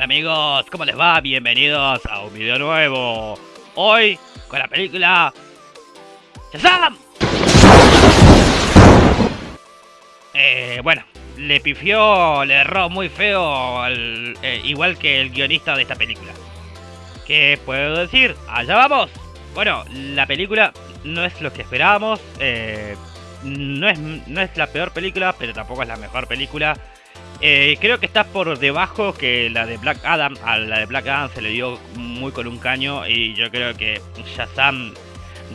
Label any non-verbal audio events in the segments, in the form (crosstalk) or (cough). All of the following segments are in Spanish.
Amigos, ¿cómo les va? Bienvenidos a un video nuevo. Hoy con la película ¡Shazam! Eh, bueno, le pifió, le erró muy feo, al, eh, igual que el guionista de esta película. ¿Qué puedo decir? Allá vamos. Bueno, la película no es lo que esperábamos. Eh, no, es, no es la peor película, pero tampoco es la mejor película. Eh, creo que está por debajo que la de Black Adam. A la de Black Adam se le dio muy con un caño. Y yo creo que Shazam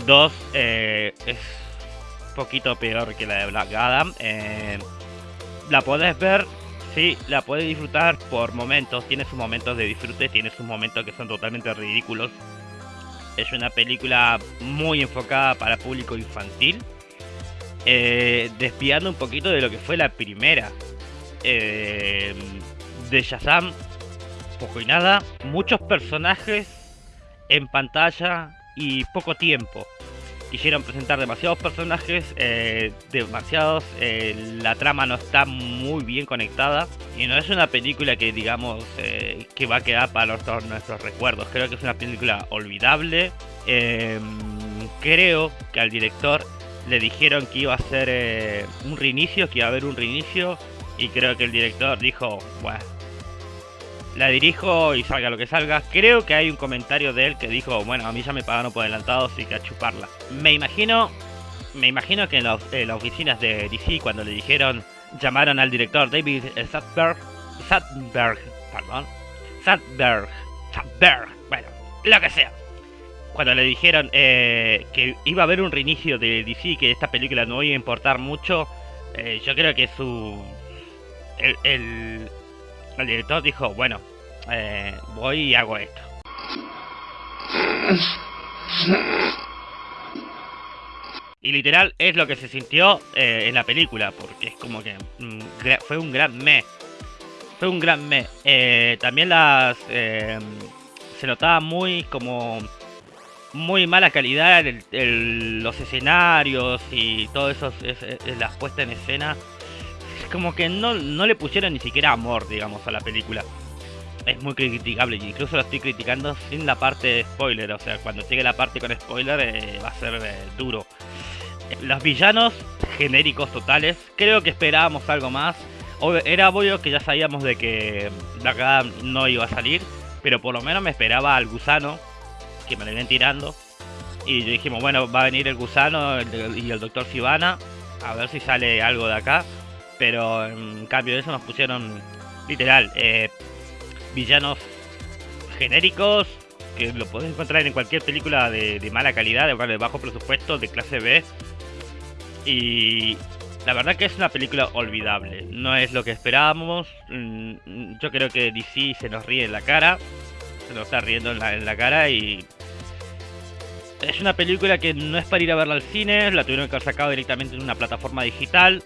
2 eh, es poquito peor que la de Black Adam. Eh, la podés ver, sí, la podés disfrutar por momentos. Tiene sus momentos de disfrute, tiene sus momentos que son totalmente ridículos. Es una película muy enfocada para público infantil. Eh, despiando un poquito de lo que fue la primera eh, de Shazam, poco y nada, muchos personajes en pantalla y poco tiempo. Quisieron presentar demasiados personajes, eh, demasiados, eh, la trama no está muy bien conectada y no es una película que digamos eh, que va a quedar para todos nuestros recuerdos. Creo que es una película olvidable. Creo que al director le dijeron que iba a ser un reinicio, que iba a haber un reinicio y creo que el director dijo, bueno, la dirijo y salga lo que salga. Creo que hay un comentario de él que dijo, bueno, a mí ya me pagaron por adelantado, así que a chuparla. Me imagino, me imagino que en, las oficinas de DC cuando le dijeron, llamaron al director David Sadberg, Sadberg, perdón, Sadberg, Sadberg, bueno, lo que sea. Cuando le dijeron eh, que iba a haber un reinicio de DC, que esta película no iba a importar mucho, eh, yo creo que su el, el, director dijo, bueno, eh, voy y hago esto. Y literal es lo que se sintió eh, en la película, porque es como que mm, fue un gran me. Fue un gran me. Eh, también las... se notaba muy como... Muy mala calidad en los escenarios y todo eso, puestas en escena como que no, no le pusieron ni siquiera amor, digamos, a la película. Es muy criticable, incluso lo estoy criticando sin la parte de spoiler, o sea, cuando llegue la parte con spoiler eh, va a ser eh, duro. Los villanos genéricos totales, creo que esperábamos algo más. Era obvio que ya sabíamos de que Black Adam no iba a salir, pero por lo menos me esperaba al gusano, que me lo iban tirando. Y dijimos, bueno, va a venir el gusano y el doctor Sivana, a ver si sale algo de acá. Pero en cambio de eso nos pusieron literal eh, villanos genéricos que lo podés encontrar en cualquier película de, mala calidad, de, bajo presupuesto, de clase B. Y la verdad que es una película olvidable. No es lo que esperábamos. Mm, yo creo que DC se nos ríe en la cara. Se nos está riendo en la, en la cara y... Es una película que no es para ir a verla al cine, la tuvieron que haber sacado directamente en una plataforma digital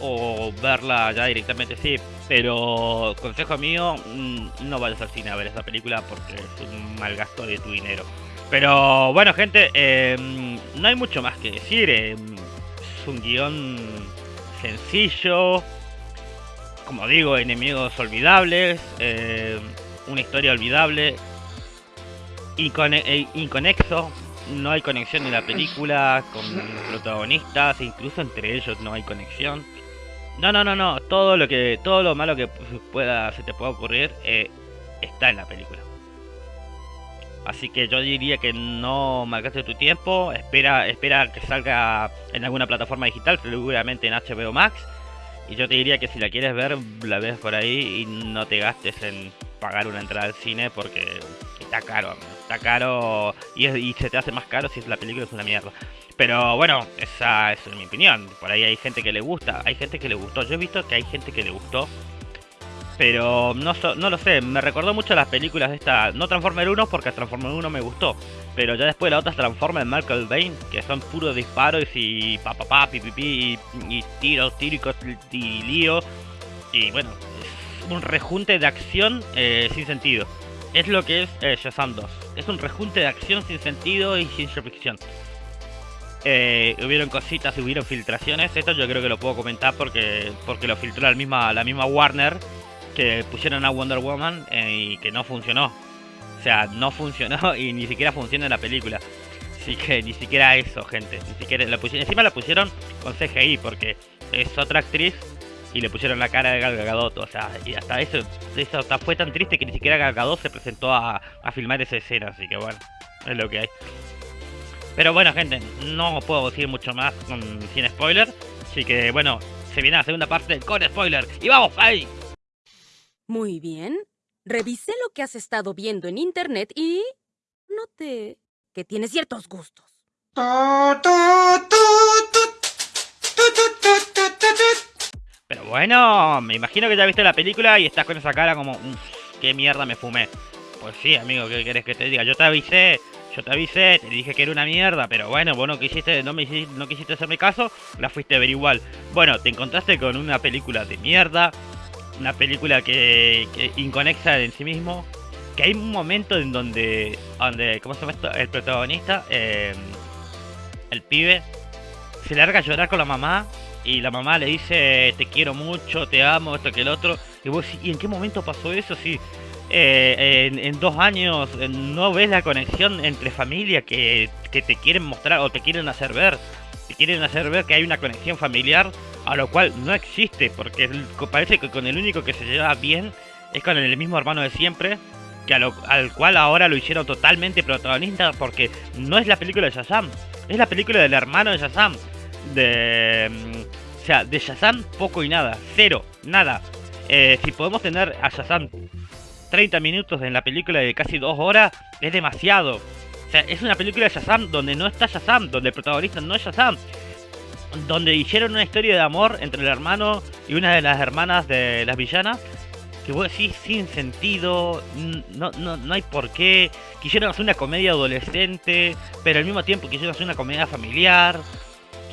o verla ya directamente, sí. Pero consejo mío, mm, no vayas al cine a ver esa película porque es un mal gasto de tu dinero. Pero bueno, gente, em, no hay mucho más que decir. Em, es un guion sencillo. Como digo, enemigos olvidables. Em, una historia olvidable. E, inconexo. No hay conexión en la película con los protagonistas. Incluso entre ellos no hay conexión. No, no, no, no. Todo lo que, todo lo malo que pueda, se te pueda ocurrir eh, está en la película. Así que yo diría que no marcaste tu tiempo. Espera, espera que salga en alguna plataforma digital, seguramente en HBO Max. Y yo te diría que si la quieres ver, la ves por ahí y no te gastes en pagar una entrada al cine porque está caro. Caro y, y se te hace más caro si la película es una mierda. Pero bueno, esa es mi opinión. Por ahí hay gente que le gusta, hay gente que le gustó. Yo he visto que hay gente que le gustó. Pero no, no lo sé, me recordó mucho las películas de esta... No Transformer 1 porque Transformer 1 me gustó. Pero ya después la otra Transformer Michael Bane, que son puros disparos y pa pa pa, pi pi, y, tiros, tíricos y lío. Y bueno, es un rejunte de acción eh, sin sentido. Es lo que es eh, Shazam 2. Es un rejunte de acción sin sentido y sin ficción. Eh, hubieron cositas, hubieron filtraciones. Esto yo creo que lo puedo comentar porque porque lo filtró la misma, la misma Warner. que pusieron a Wonder Woman y que no funcionó. O sea, no funcionó (laughs) y ni siquiera funciona en la película. Así que ni siquiera eso, gente. Ni siquiera la pusieron, encima la pusieron con CGI porque es otra actriz y le pusieron la cara de Gal Gadot. O sea, y hasta eso, eso fue tan triste que ni siquiera Gal Gadot se presentó a, a filmar esa escena. Así que bueno, es lo que hay. Pero bueno, gente, no puedo decir mucho más sin spoiler. Así que bueno, se viene la segunda parte con spoiler. ¡Y vamos, ahí! Muy bien. Revisé lo que has estado viendo en internet y... noté que tienes ciertos gustos. Pero bueno, me imagino que ya viste la película y estás con esa cara como... ¿Qué mierda me fumé? Pues sí, amigo, ¿qué querés que te diga? Yo te avisé yo te avisé, te dije que era una mierda, pero bueno, vos no quisiste, no, me hiciste, no quisiste hacerme caso, la fuiste a ver igual. Bueno, te encontraste con una película de mierda, una película que, que inconexa en sí mismo, que hay un momento en donde, donde ¿cómo se llama esto? El protagonista, em, el pibe, se larga a llorar con la mamá y la mamá le dice, te quiero mucho, te amo, esto que el otro. Y vos ¿y en qué momento pasó eso? Sí, eh, en, dos años eh, no ves la conexión entre familia que, te quieren mostrar o te quieren hacer ver. Te quieren hacer ver que hay una conexión familiar, a lo cual no existe, porque parece que con el único que se lleva bien es con el mismo hermano de siempre, que al cual ahora lo hicieron totalmente protagonista, porque no es la película de Shazam, es la película del hermano de Shazam. De, mm, o sea, de Shazam poco y nada, cero, nada. Eh, si podemos tener a Shazam 30 minutos en la película de casi 2 horas es demasiado. O sea, es una película de Shazam donde no está Shazam, donde el protagonista no es Shazam. Donde hicieron una historia de amor entre el hermano y una de las hermanas de las villanas. Que vos decís sin sentido, no, no, no hay por qué. Quisieron hacer una comedia adolescente, pero al mismo tiempo quisieron hacer una comedia familiar.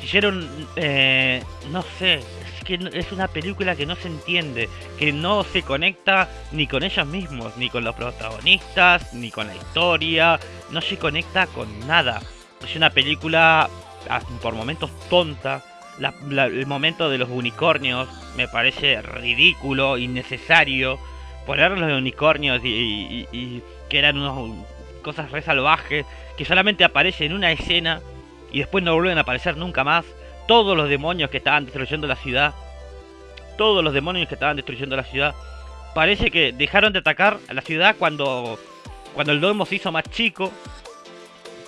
Quisieron, eh, no sé, es una película que no se entiende, que no se conecta ni con ellos mismos, ni con los protagonistas, ni con la historia, no se conecta con nada. Es una película ah, por momentos tonta. el momento de los unicornios me parece ridículo, innecesario. Poner los unicornios y, que eran unas cosas re salvajes que solamente aparecen en una escena y después no vuelven a aparecer nunca más todos los demonios que estaban destruyendo la ciudad, todos los demonios que estaban destruyendo la ciudad, parece que dejaron de atacar a la ciudad cuando, cuando el domo se hizo más chico,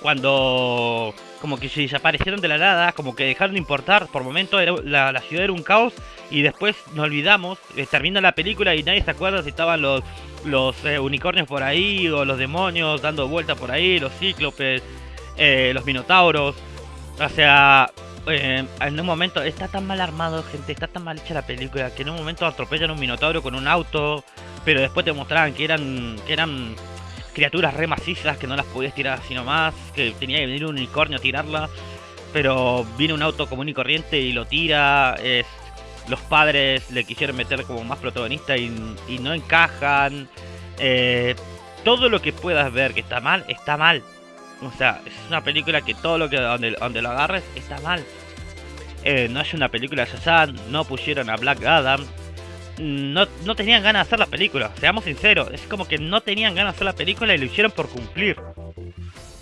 cuando como que se desaparecieron de la nada, como que dejaron de importar, por momentos la, ciudad era un caos y después nos olvidamos, eh, termina la película y nadie se acuerda si estaban los, los eh, unicornios por ahí o los demonios dando vueltas por ahí, los cíclopes, eh, los minotauros, o sea, eh, en un momento está tan mal armado, gente, está tan mal hecha la película que en un momento atropellan un minotauro con un auto, pero después te mostraban que eran que eran criaturas re macizas que no las podías tirar así nomás, que tenía que venir un unicornio a tirarla, pero viene un auto común y corriente y lo tira, los padres le quisieron meter como más protagonista y, no encajan. Eh, todo lo que puedas ver que está mal, está mal. O sea, es una película que todo lo que donde, donde lo agarres está mal. Eh, no es una película de Shazam, no pusieron a Black Adam. No, no tenían ganas de hacer la película, seamos sinceros. Es como que no tenían ganas de hacer la película y lo hicieron por cumplir.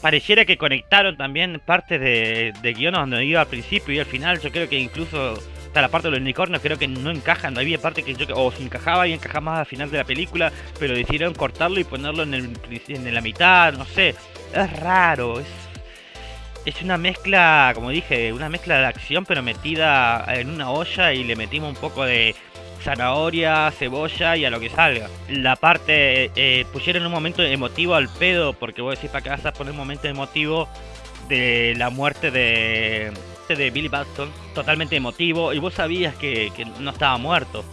Pareciera que conectaron también parte de, de guiones donde iba al principio y al final. Yo creo que incluso hasta la parte de los unicornios creo que no encajan. Había parte que yo o se encajaba y encajaba más al final de la película, pero decidieron cortarlo y ponerlo en, el, en la mitad, no sé es raro, es, es una mezcla, como dije, una mezcla de acción pero metida en una olla y le metimos un poco de zanahoria, cebolla y a lo que salga. La parte, eh, pusieron un momento emotivo al pedo, porque vos decís para qué vas a poner un momento emotivo de la muerte de, de Billy Batson, totalmente emotivo, y vos sabías que, que no estaba muerto.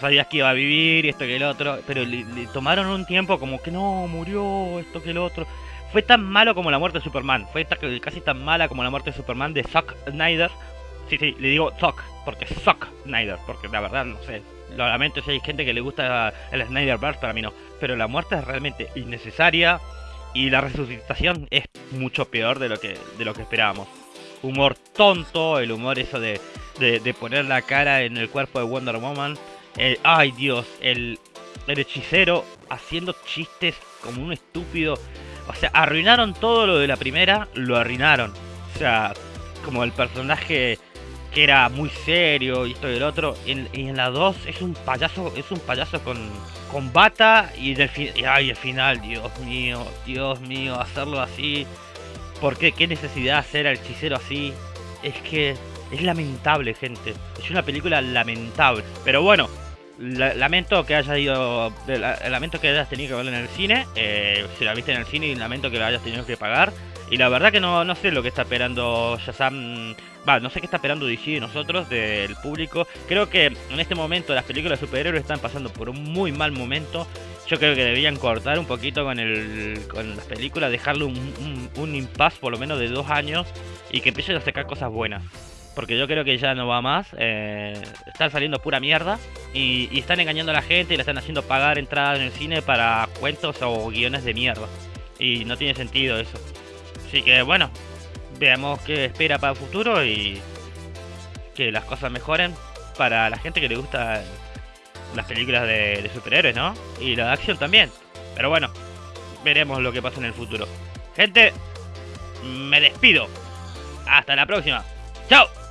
Sabías que iba a vivir y esto que el otro, pero le tomaron un tiempo como que no, murió, esto que el otro fue tan malo como la muerte de Superman. Fue casi tan mala como la muerte de Superman de Zack Snyder. Sí, sí, le digo Zack, porque Zack Snyder, porque la verdad no sé. Lo lamento si hay gente que le gusta el Snyderverse, para mí no. Pero la muerte es realmente innecesaria y la resucitación es mucho peor de lo que, de lo que esperábamos. Humor tonto, el humor eso de, de, poner la cara en el cuerpo de Wonder Woman. ay Dios, el, el hechicero haciendo chistes como un estúpido. O sea, arruinaron todo lo de la primera, lo arruinaron. O sea, como el personaje que era muy serio y esto y el otro. y en la 2 es un payaso, es un payaso con, con bata y del y, ay, el final, Dios mío, Dios mío, hacerlo así. ¿Por qué? ¿Qué necesidad hacer al hechicero así? Es que es lamentable, gente. Es una película lamentable. Pero bueno, lamento que haya ido. lamento que hayas tenido que verla en el cine. Eh, si la viste en el cine, lamento que la hayas tenido que pagar. Y la verdad que no, sé lo que está esperando Shazam. Va, no sé qué está esperando DC de nosotros, del público. Creo que en este momento las películas de superhéroes están pasando por un muy mal momento. Yo creo que deberían cortar un poquito con, el, con las películas, dejarle un, un, un impasse por lo menos de dos años y que empiecen a sacar cosas buenas porque yo creo que ya no va más. Eh, están saliendo pura mierda y, están engañando a la gente y le están haciendo pagar entradas en el cine para cuentos o guiones de mierda. Y no tiene sentido eso. Así que bueno, veamos qué espera para el futuro y que las cosas mejoren para la gente que le gusta las películas de, de superhéroes, ¿no? Y la de acción también. Pero bueno, veremos lo que pasa en el futuro. Gente, me despido. Hasta la próxima. ¡Chao!